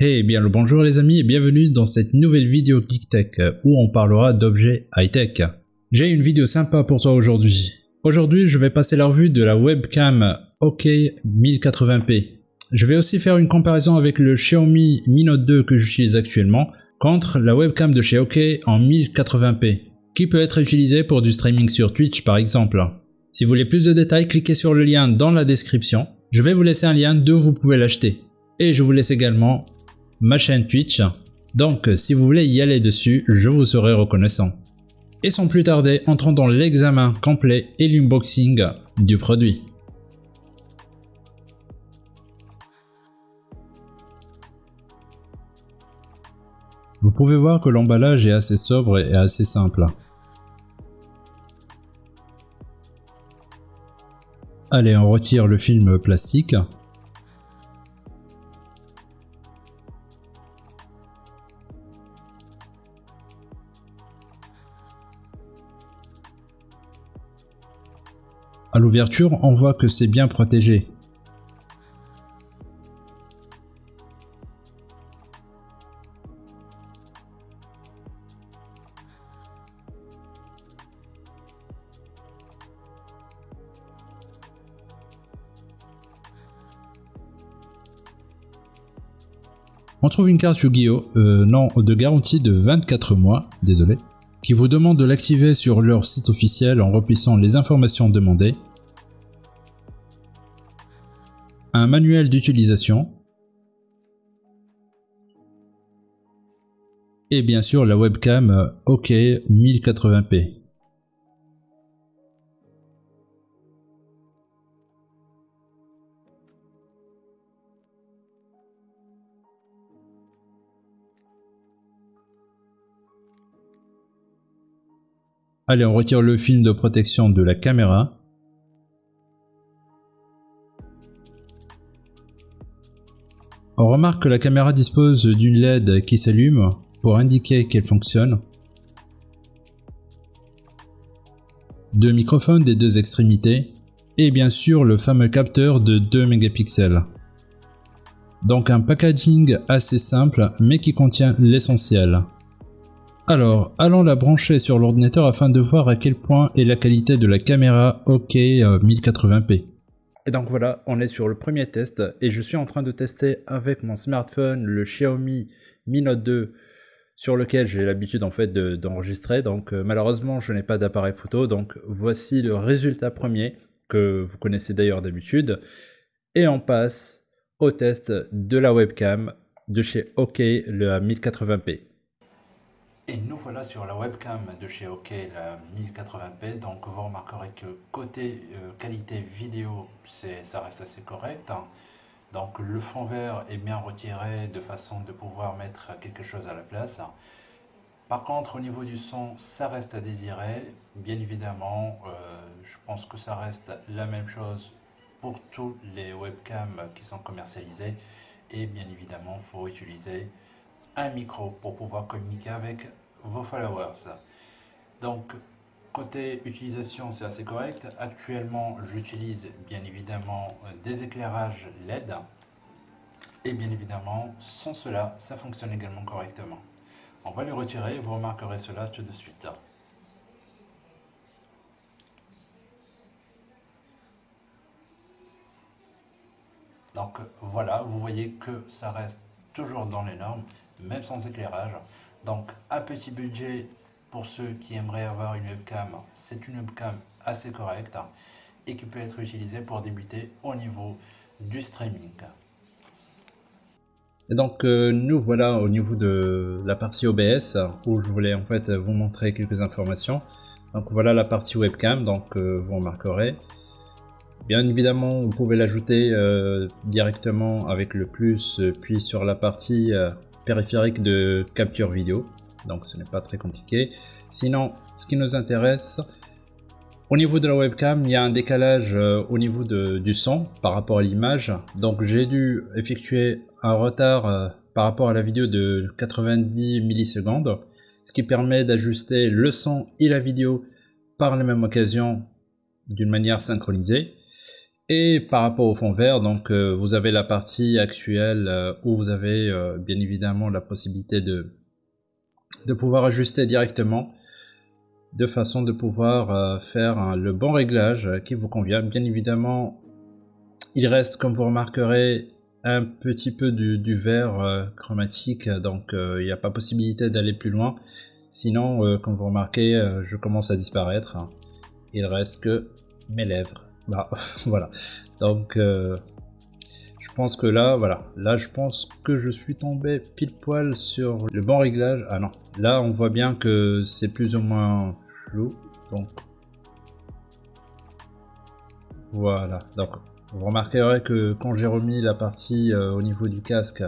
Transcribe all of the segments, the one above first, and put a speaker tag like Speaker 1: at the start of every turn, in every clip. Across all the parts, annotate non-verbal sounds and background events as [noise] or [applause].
Speaker 1: Hey, bien le bonjour les amis et bienvenue dans cette nouvelle vidéo GeekTech où on parlera d'objets high-tech. J'ai une vidéo sympa pour toi aujourd'hui. Aujourd'hui, je vais passer la revue de la webcam OK 1080p. Je vais aussi faire une comparaison avec le Xiaomi Mi Note 2 que j'utilise actuellement contre la webcam de chez OK en 1080p, qui peut être utilisée pour du streaming sur Twitch par exemple. Si vous voulez plus de détails, cliquez sur le lien dans la description. Je vais vous laisser un lien d'où vous pouvez l'acheter. Et je vous laisse également ma chaîne Twitch. Donc si vous voulez y aller dessus, je vous serai reconnaissant. Et sans plus tarder, entrons dans l'examen complet et l'unboxing du produit. Vous pouvez voir que l'emballage est assez sobre et assez simple. Allez, on retire le film plastique. L'ouverture, on voit que c'est bien protégé. On trouve une carte Yu-Gi-Oh! Euh, non, de garantie de 24 mois, désolé, qui vous demande de l'activer sur leur site officiel en remplissant les informations demandées un manuel d'utilisation et bien sûr la webcam euh, OK 1080p. Allez, on retire le film de protection de la caméra. On remarque que la caméra dispose d'une LED qui s'allume pour indiquer qu'elle fonctionne. Deux microphones des deux extrémités et bien sûr le fameux capteur de 2 mégapixels. Donc un packaging assez simple mais qui contient l'essentiel. Alors, allons la brancher sur l'ordinateur afin de voir à quel point est la qualité de la caméra OK 1080p. Et donc voilà, on est sur le premier test et je suis en train de tester avec mon smartphone le Xiaomi Mi Note 2 sur lequel j'ai l'habitude en fait d'enregistrer. donc euh, malheureusement je n'ai pas d'appareil photo, donc voici le résultat premier que vous connaissez d'ailleurs d'habitude. Et on passe au test de la webcam de chez OK le 1080p. Et nous voilà sur la webcam de chez OK, la 1080p. Donc vous remarquerez que côté euh, qualité vidéo, ça reste assez correct. Hein. Donc le fond vert est bien retiré de façon de pouvoir mettre quelque chose à la place. Par contre au niveau du son, ça reste à désirer. Bien évidemment, euh, je pense que ça reste la même chose pour tous les webcams qui sont commercialisés. Et bien évidemment, il faut utiliser micro pour pouvoir communiquer avec vos followers. Donc, côté utilisation, c'est assez correct. Actuellement, j'utilise bien évidemment des éclairages LED. Et bien évidemment, sans cela, ça fonctionne également correctement. On va le retirer, vous remarquerez cela tout de suite. Donc voilà, vous voyez que ça reste toujours dans les normes, même sans éclairage. Donc un petit budget pour ceux qui aimeraient avoir une webcam, c'est une webcam assez correcte et qui peut être utilisée pour débuter au niveau du streaming. Et donc euh, nous voilà au niveau de la partie OBS où je voulais en fait vous montrer quelques informations. Donc voilà la partie webcam, donc euh, vous remarquerez. Bien évidemment, vous pouvez l'ajouter euh, directement avec le plus, puis sur la partie périphérique de capture vidéo. Donc ce n'est pas très compliqué. Sinon, ce qui nous intéresse, au niveau de la webcam, il y a un décalage euh, au niveau du son par rapport à l'image. Donc j'ai dû effectuer un retard euh, par rapport à la vidéo de 90 millisecondes, ce qui permet d'ajuster le son et la vidéo par la même occasion d'une manière synchronisée. Et par rapport au fond vert, donc euh, vous avez la partie actuelle euh, où vous avez euh, bien évidemment la possibilité de, de pouvoir ajuster directement de façon de pouvoir faire le bon réglage qui vous convient. Bien évidemment, il reste, comme vous remarquerez, un petit peu du, vert chromatique, donc il n'y a pas possibilité d'aller plus loin. Sinon, comme vous remarquez, je commence à disparaître. Il reste que mes lèvres. Bah, [laughs] voilà. Donc, euh, je pense que là, voilà. Là, je pense que je suis tombé pile poil sur le bon réglage. Ah non. Là, on voit bien que c'est plus ou moins flou. Donc, voilà. Donc, vous remarquerez que quand j'ai remis la partie euh, au niveau du casque,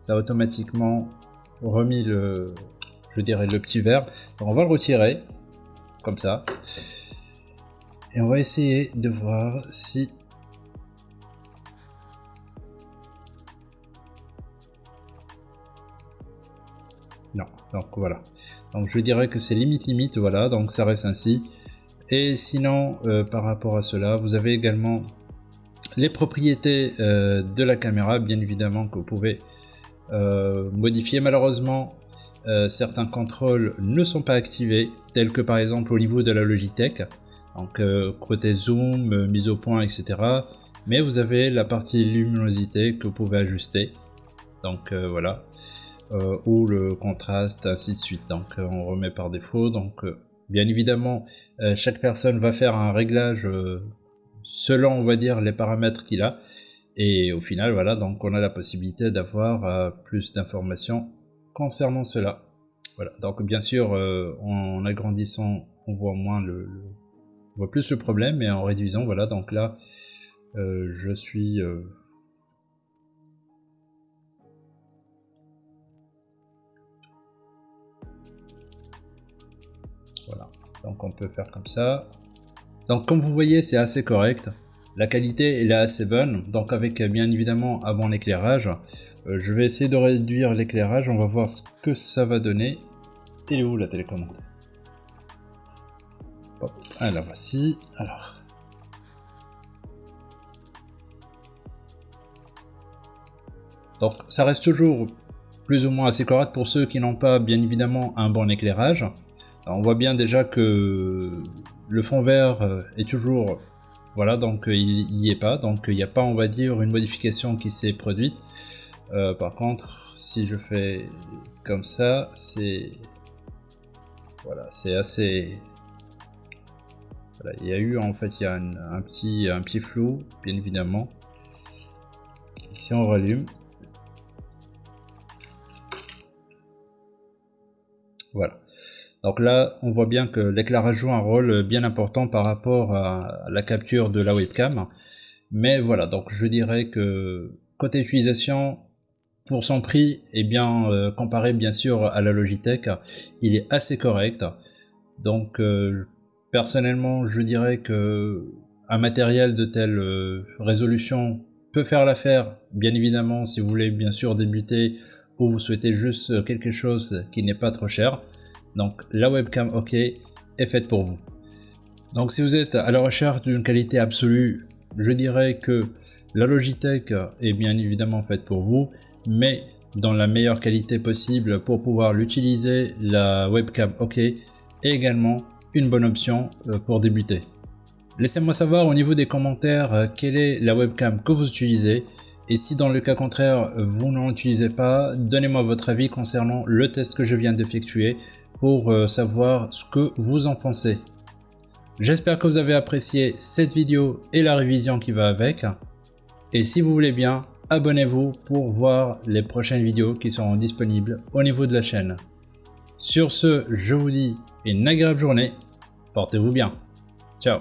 Speaker 1: ça a automatiquement remis le, je dirais, le petit verre. On va le retirer. Comme ça. Et on va essayer de voir si... Non, donc voilà. Donc je dirais que c'est limite limite, voilà, donc ça reste ainsi. Et sinon, euh, par rapport à cela, vous avez également les propriétés euh, de la caméra, bien évidemment, que vous pouvez euh, modifier. Malheureusement, certains contrôles ne sont pas activés, tels que par exemple au niveau de la Logitech. Donc euh, côté zoom, euh, mise au point, etc. Mais vous avez la partie luminosité que vous pouvez ajuster. Donc euh, voilà. ou le contraste, ainsi de suite. Donc on remet par défaut. Donc bien évidemment, chaque personne va faire un réglage selon, on va dire, les paramètres qu'il a. Et au final, voilà, donc on a la possibilité d'avoir plus d'informations concernant cela. Voilà, donc bien sûr, en agrandissant, on voit moins le, on voit plus le problème, mais en réduisant, voilà, donc là, euh, je suis... Euh, voilà, donc on peut faire comme ça. Donc comme vous voyez, c'est assez correct. La qualité est assez bonne, donc avec bien évidemment avant l'éclairage. Euh, je vais essayer de réduire l'éclairage, on va voir ce que ça va donner. Et où la télécommande? Ah, la voici. Alors. Donc ça reste toujours plus ou moins assez correct pour ceux qui n'ont pas bien évidemment un bon éclairage. on voit bien déjà que le fond vert euh, est toujours voilà donc euh, il n'y est pas donc il n'y a pas on va dire une modification qui s'est produite. Euh, par contre si je fais comme ça c'est voilà c'est assez il y a eu en fait il y a un, petit, un petit flou, bien évidemment. Si on rallume, voilà. Donc là, on voit bien que l'éclairage joue un rôle bien important par rapport à la capture de la webcam. Mais voilà, donc je dirais que côté utilisation, pour son prix, et bien euh, comparé bien sûr à la Logitech, il est assez correct. Donc euh, Personnellement, je dirais que un matériel de telle euh, résolution peut faire l'affaire, bien évidemment, si vous voulez bien sûr débuter ou vous souhaitez juste quelque chose qui n'est pas trop cher. Donc la webcam OK est faite pour vous. Donc si vous êtes à la recherche d'une qualité absolue, je dirais que la Logitech est bien évidemment faite pour vous, mais dans la meilleure qualité possible pour pouvoir l'utiliser, la webcam OK est également une bonne option euh, pour débuter. Laissez-moi savoir au niveau des commentaires euh, quelle est la webcam que vous utilisez et si dans le cas contraire vous n'en utilisez pas, donnez-moi votre avis concernant le test que je viens d'effectuer pour euh, savoir ce que vous en pensez. J'espère que vous avez apprécié cette vidéo et la révision qui va avec. Et si vous voulez bien, abonnez-vous pour voir les prochaines vidéos qui seront disponibles au niveau de la chaîne. Sur ce, je vous dis une agréable journée Portez-vous bien. Ciao